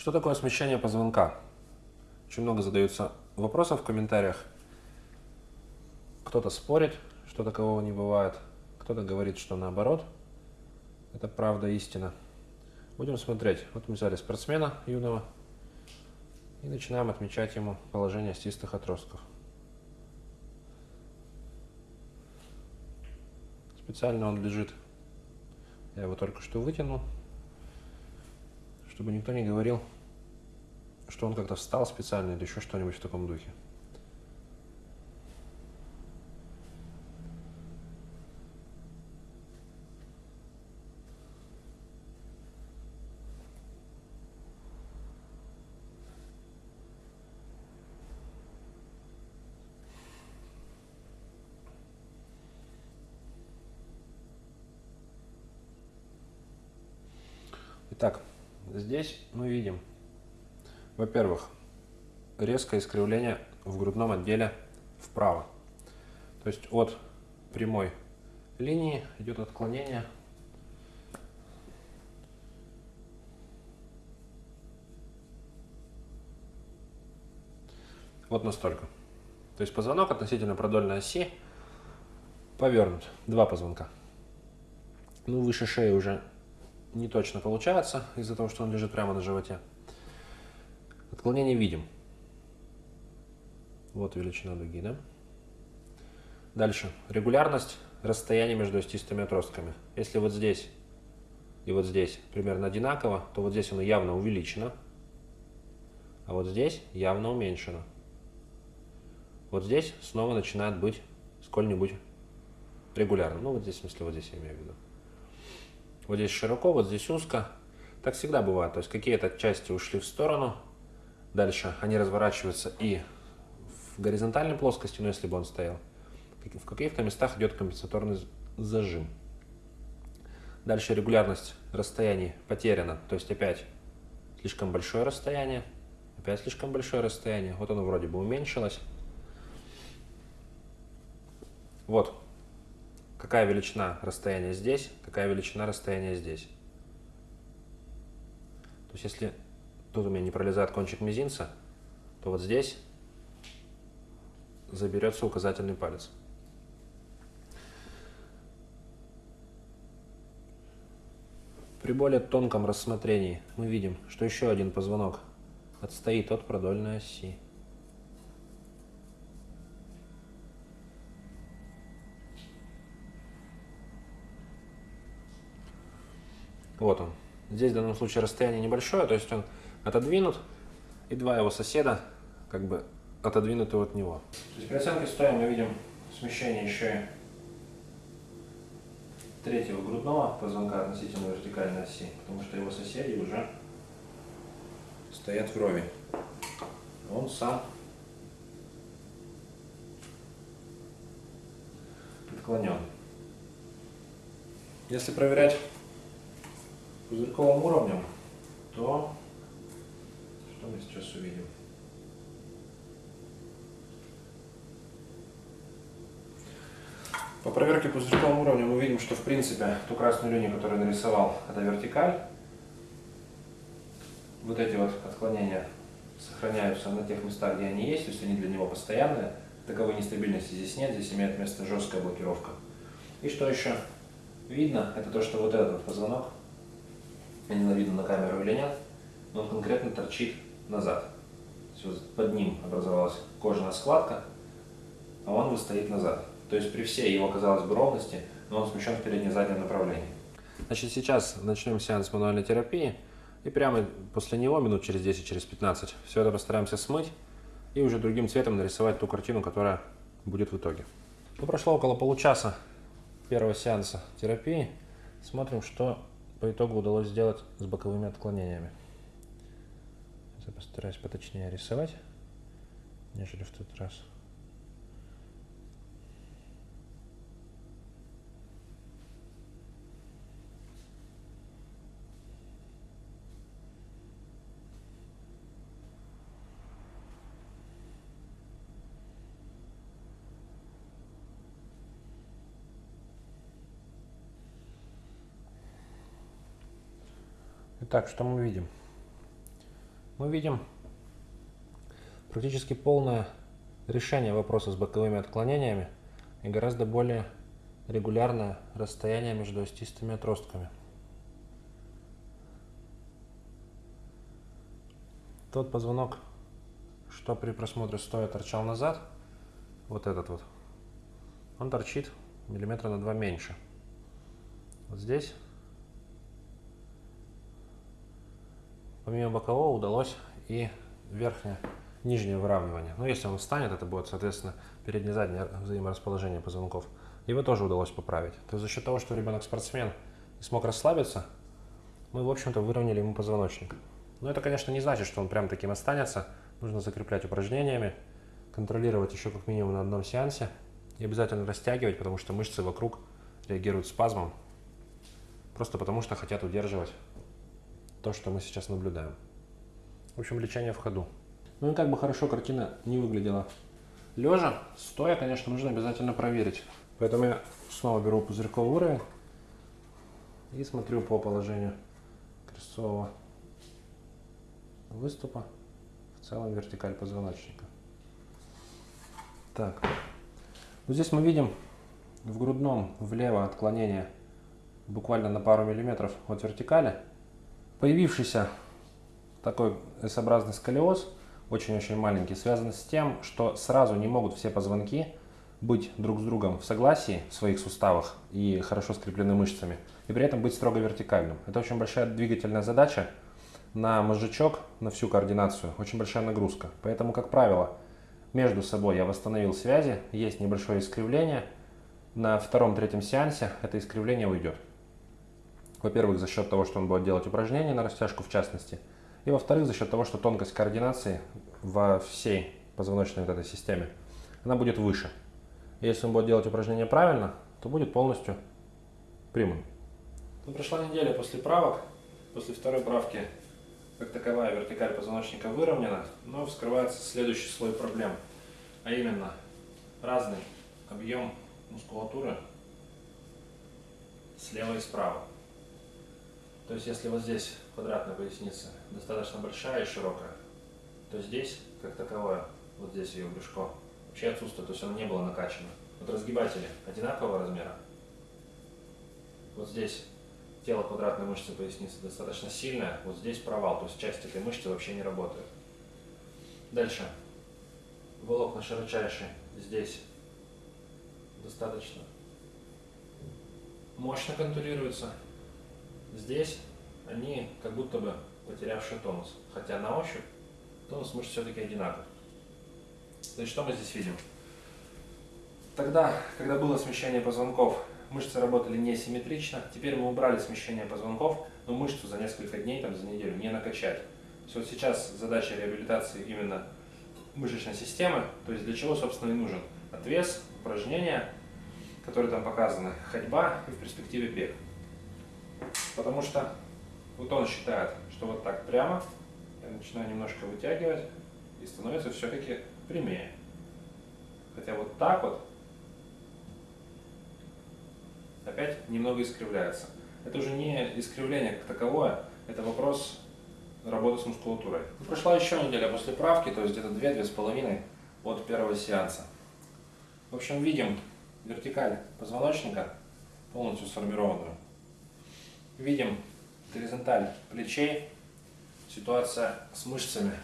Что такое смещение позвонка? Очень много задаются вопросов в комментариях. Кто-то спорит, что такового не бывает. Кто-то говорит, что наоборот. Это правда, истина. Будем смотреть. Вот мы взяли спортсмена юного и начинаем отмечать ему положение стистых отростков. Специально он лежит. Я его только что вытянул чтобы никто не говорил, что он как-то встал специально или еще что-нибудь в таком духе. Итак, Здесь мы видим, во-первых, резкое искривление в грудном отделе вправо. То есть от прямой линии идет отклонение вот настолько. То есть позвонок относительно продольной оси повернут. Два позвонка. Ну, выше шеи уже не точно получается из-за того, что он лежит прямо на животе. Отклонение видим. Вот величина дуги, да? Дальше. Регулярность расстояния между остистыми отростками. Если вот здесь и вот здесь примерно одинаково, то вот здесь оно явно увеличено, а вот здесь явно уменьшено. Вот здесь снова начинает быть сколь-нибудь регулярно. Ну, вот здесь, в смысле, вот здесь я имею в виду. Вот здесь широко, вот здесь узко. Так всегда бывает. То есть какие-то части ушли в сторону. Дальше они разворачиваются и в горизонтальной плоскости, но если бы он стоял. В каких-то местах идет компенсаторный зажим. Дальше регулярность расстояний потеряна. То есть опять слишком большое расстояние. Опять слишком большое расстояние. Вот оно вроде бы уменьшилось. Вот какая величина расстояния здесь, какая величина расстояния здесь. То есть если тут у меня не пролезает кончик мизинца, то вот здесь заберется указательный палец. При более тонком рассмотрении мы видим, что еще один позвонок отстоит от продольной оси. Вот он. Здесь в данном случае расстояние небольшое, то есть он отодвинут, и два его соседа как бы отодвинуты от него. То есть при оценке стоя мы видим смещение еще и третьего грудного позвонка относительно вертикальной оси, потому что его соседи уже стоят вровень. Он сам отклонен. Если проверять пузырьковым уровнем, то что мы сейчас увидим? По проверке пузырьковым уровнем мы видим, что в принципе ту красную линию, которую нарисовал, это вертикаль. Вот эти вот отклонения сохраняются на тех местах, где они есть, то есть они для него постоянные. Таковой нестабильности здесь нет, здесь имеет место жесткая блокировка. И что еще видно, это то, что вот этот позвонок не видно на камеру или нет, но он конкретно торчит назад. Вот под ним образовалась кожаная складка, а он выстоит назад. То есть при всей его, казалось бы, ровности, но он смещен в передне-заднем направлении. Значит, сейчас начнем сеанс мануальной терапии, и прямо после него, минут через 10, через 15, все это постараемся смыть и уже другим цветом нарисовать ту картину, которая будет в итоге. Ну, прошло около получаса первого сеанса терапии. Смотрим, что по итогу удалось сделать с боковыми отклонениями. Я постараюсь поточнее рисовать, нежели в тот раз. Итак, что мы видим? мы видим практически полное решение вопроса с боковыми отклонениями и гораздо более регулярное расстояние между остистыми отростками. Тот позвонок, что при просмотре стоя торчал назад, вот этот вот, он торчит миллиметра на два меньше. Вот здесь, помимо бокового, удалось и верхнее, нижнее выравнивание. Но если он встанет, это будет, соответственно, переднее-заднее взаиморасположение позвонков. Его тоже удалось поправить. То есть за счет того, что ребенок спортсмен и смог расслабиться, мы, в общем-то, выровняли ему позвоночник. Но это, конечно, не значит, что он прям таким останется. Нужно закреплять упражнениями, контролировать еще как минимум на одном сеансе и обязательно растягивать, потому что мышцы вокруг реагируют спазмом, просто потому что хотят удерживать то, что мы сейчас наблюдаем. В общем, лечение в ходу. Ну и как бы хорошо картина не выглядела лежа, стоя, конечно, нужно обязательно проверить. Поэтому я снова беру пузырьковый уровень и смотрю по положению крестцового выступа в целом вертикаль позвоночника. Так, вот здесь мы видим в грудном влево отклонение буквально на пару миллиметров от вертикали. Появившийся такой S-образный сколиоз, очень-очень маленький, связан с тем, что сразу не могут все позвонки быть друг с другом в согласии в своих суставах и хорошо скреплены мышцами, и при этом быть строго вертикальным. Это очень большая двигательная задача, на мозжечок, на всю координацию очень большая нагрузка. Поэтому, как правило, между собой я восстановил связи, есть небольшое искривление. На втором-третьем сеансе это искривление уйдет. Во-первых, за счет того, что он будет делать упражнения на растяжку в частности. И во-вторых, за счет того, что тонкость координации во всей позвоночной вот этой системе, она будет выше. Если он будет делать упражнения правильно, то будет полностью прямым. Ну, прошла неделя после правок. После второй правки как таковая вертикаль позвоночника выровнена, но вскрывается следующий слой проблем, а именно разный объем мускулатуры слева и справа. То есть если вот здесь квадратная поясница достаточно большая и широкая, то здесь, как таковое, вот здесь ее брюшко, вообще отсутствует, то есть оно не было накачано. Вот разгибатели одинакового размера. Вот здесь тело квадратной мышцы поясницы достаточно сильное, вот здесь провал, то есть часть этой мышцы вообще не работает. Дальше. Волокна широчайшие здесь достаточно мощно контурируются. Здесь они как будто бы потерявшие тонус, хотя на ощупь тонус мышц все-таки одинаков. То есть что мы здесь видим? Тогда, когда было смещение позвонков мышцы работали несимметрично. Теперь мы убрали смещение позвонков, но мышцу за несколько дней, там, за неделю не накачать. То есть вот сейчас задача реабилитации именно мышечной системы, то есть для чего, собственно, и нужен отвес, упражнения, которые там показаны, ходьба и в перспективе бег. Потому что вот он считает, что вот так прямо, я начинаю немножко вытягивать, и становится все-таки прямее. Хотя вот так вот опять немного искривляется. Это уже не искривление как таковое, это вопрос работы с мускулатурой. Прошла еще неделя после правки, то есть где-то 2-2,5 от первого сеанса. В общем, видим вертикаль позвоночника полностью сформированную. Видим горизонталь плечей. Ситуация с мышцами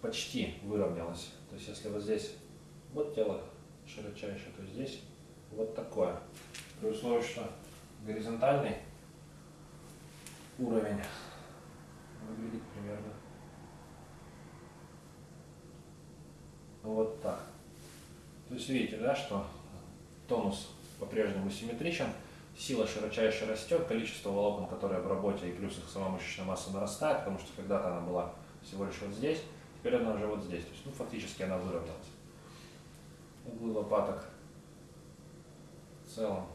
почти выровнялась. То есть если вот здесь вот тело широчайшее, то здесь вот такое. При условии, что горизонтальный уровень выглядит примерно вот так. То есть видите, да, что тонус по-прежнему симметричен, сила широчайше растет, количество волокон, которые в работе, и плюс их сама мышечная масса нарастает, потому что когда-то она была всего лишь вот здесь, теперь она уже вот здесь. То есть, ну, фактически она выровнялась. Углы лопаток целом.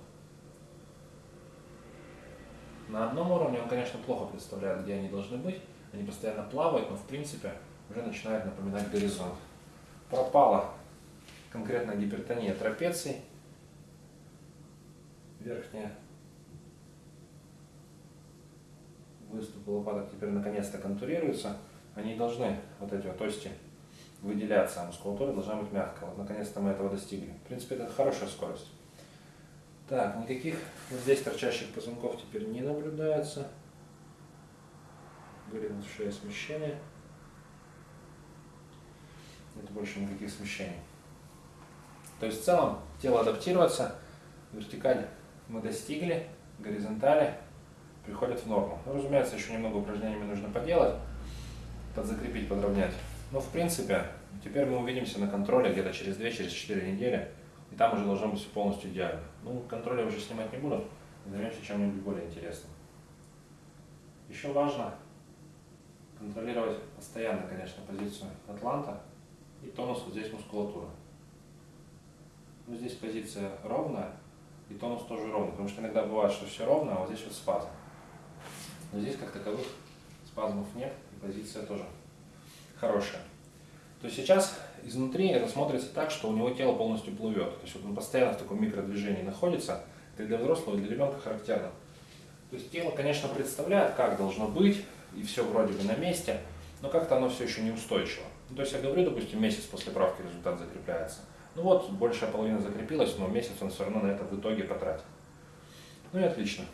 На одном уровне он, конечно, плохо представляет, где они должны быть. Они постоянно плавают, но в принципе уже начинает напоминать горизонт. Пропала конкретно гипертония трапеций. Верхняя выступы лопаток теперь наконец-то контурируются. Они должны, вот эти вот ости, выделяться, а мускулатура должна быть мягкая. Вот наконец-то мы этого достигли. В принципе, это хорошая скорость. Так, никаких вот здесь торчащих позвонков теперь не наблюдается. Говорит, в шее смещение. Нет больше никаких смещений. То есть в целом тело адаптируется, вертикаль мы достигли, горизонтали приходят в норму. Ну, разумеется, еще немного упражнениями нужно поделать, подзакрепить, подровнять. Но в принципе, теперь мы увидимся на контроле где-то через 2-4 через недели, и там уже должно быть все полностью идеально. Ну, контроль я уже снимать не буду, займемся чем-нибудь более интересным. Еще важно контролировать постоянно, конечно, позицию атланта и тонус вот здесь мускулатуры. Ну, здесь позиция ровная, и тонус тоже ровный, потому что иногда бывает, что все ровно, а вот здесь вот спазм. Но здесь как таковых спазмов нет, и позиция тоже хорошая. То есть сейчас изнутри это смотрится так, что у него тело полностью плывет. То есть вот он постоянно в таком микродвижении находится. Это для взрослого и для ребенка характерно. То есть тело, конечно, представляет, как должно быть, и все вроде бы на месте, но как-то оно все еще неустойчиво. Ну, то есть я говорю, допустим, месяц после правки результат закрепляется. Ну вот, большая половина закрепилась, но месяц он все равно на это в итоге потратит. Ну и отлично.